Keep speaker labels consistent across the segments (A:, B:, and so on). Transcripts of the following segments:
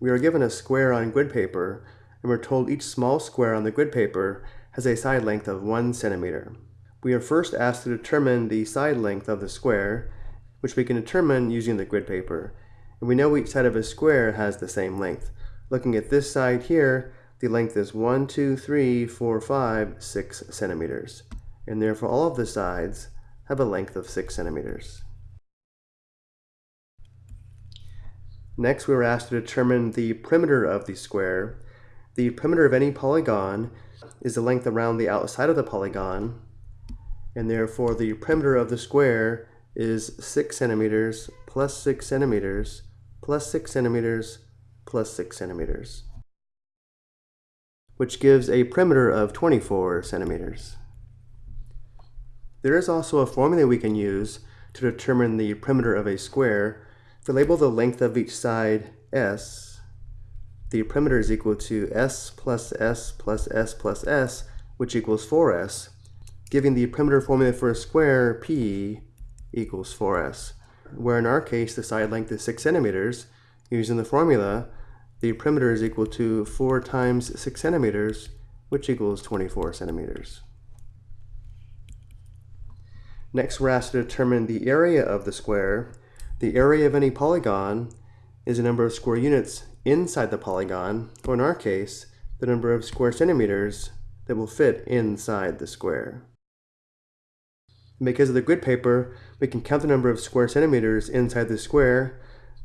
A: we are given a square on grid paper, and we're told each small square on the grid paper has a side length of 1 centimeter. We are first asked to determine the side length of the square, which we can determine using the grid paper. And we know each side of a square has the same length. Looking at this side here, the length is 1, 2, 3, 4, 5, 6 centimeters. And therefore all of the sides have a length of 6 centimeters. Next, we were asked to determine the perimeter of the square. The perimeter of any polygon is the length around the outside of the polygon, and therefore the perimeter of the square is 6 centimeters plus 6 centimeters plus 6 centimeters plus 6 centimeters, which gives a perimeter of 24 centimeters. There is also a formula we can use to determine the perimeter of a square if we label the length of each side s, the perimeter is equal to s plus s plus s plus s, which equals 4s, giving the perimeter formula for a square p equals 4s, where in our case the side length is 6 centimeters. Using the formula, the perimeter is equal to 4 times 6 centimeters, which equals 24 centimeters. Next, we're asked to determine the area of the square, the area of any polygon is the number of square units inside the polygon, or in our case, the number of square centimeters that will fit inside the square. because of the grid paper, we can count the number of square centimeters inside the square.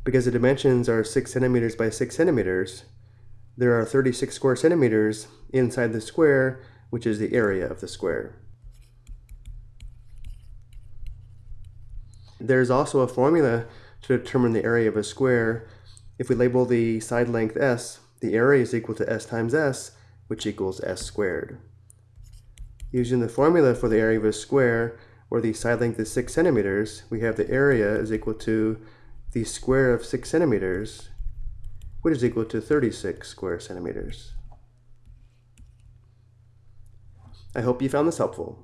A: Because the dimensions are 6 centimeters by 6 centimeters, there are 36 square centimeters inside the square, which is the area of the square. There's also a formula to determine the area of a square. If we label the side length s, the area is equal to s times s, which equals s squared. Using the formula for the area of a square, where the side length is 6 centimeters, we have the area is equal to the square of 6 centimeters, which is equal to 36 square centimeters. I hope you found this helpful.